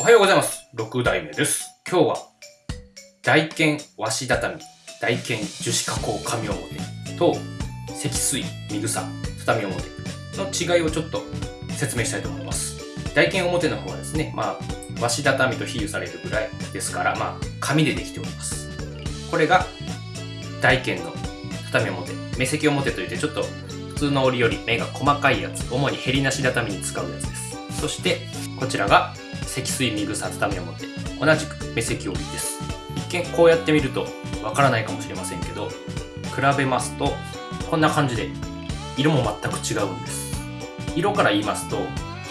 おはようございます。6代目です。今日は、大剣和紙畳、大剣樹脂加工紙表と、積水水草畳表の違いをちょっと説明したいと思います。大剣表の方はですね、まあ、和紙畳と比喩されるぐらいですから、まあ、紙でできております。これが、大剣の畳表、目積表といってちょっと普通の折より目が細かいやつ、主にヘりなし畳に使うやつです。そして、こちらが積水ミグサ畳表同じく目積折りです。一見こうやって見るとわからないかもしれませんけど比べますとこんな感じで色も全く違うんです。色から言いますと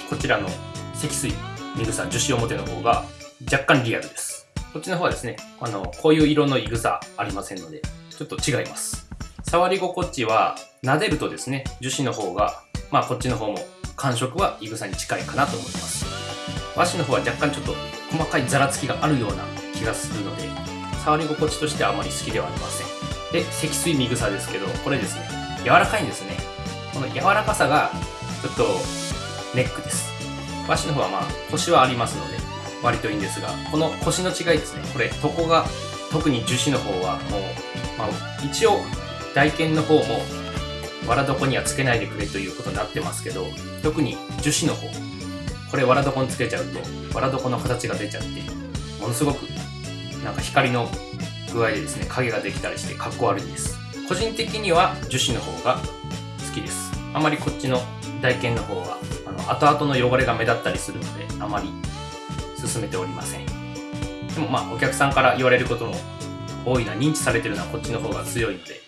こちらの積水ミグサ樹脂表の方が若干リアルです。こっちの方はですねあのこういう色のイグサありませんのでちょっと違います。触り心地は撫でるとですね樹脂の方がまあこっちの方も感触はイグサに近いかなと思います。和紙の方は若干ちょっと細かいざらつきがあるような気がするので触り心地としてはあまり好きではありません。で積水ミグサですけどこれですね。柔らかいんですねこの柔らかさがちょっとネックです。和紙の方はまあ腰はありますので割といいんですがこの腰の違いですね。これ床が特に樹脂の方はもう、まあ、一応台剣の方も藁床にはつけないでくれということになってますけど特に樹脂の方。これ藁床につけちゃうと藁床の形が出ちゃってものすごくなんか光の具合でですね影ができたりしてかっこ悪いんです。個人的には樹脂の方が好きです。あまりこっちの台剣の方はあの後々の汚れが目立ったりするのであまり進めておりません。でもまあお客さんから言われることも多いな認知されてるのはこっちの方が強いので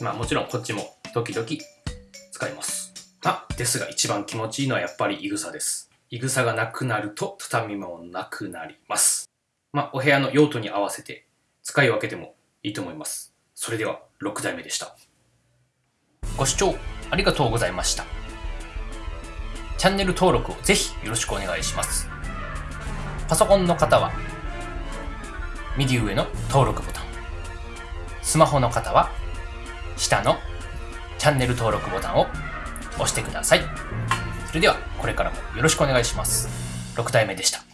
まあもちろんこっちも時々使います。まあですが一番気持ちいいのはやっぱりいぐさです。いぐさがなくなると畳もなくなります。まあお部屋の用途に合わせて使い分けてもいいと思います。それでは6代目でした。ご視聴ありがとうございました。チャンネル登録をぜひよろしくお願いします。パソコンの方は右上の登録ボタン。スマホの方は下のチャンネル登録ボタンを押してください。それではこれからもよろしくお願いします。6体目でした。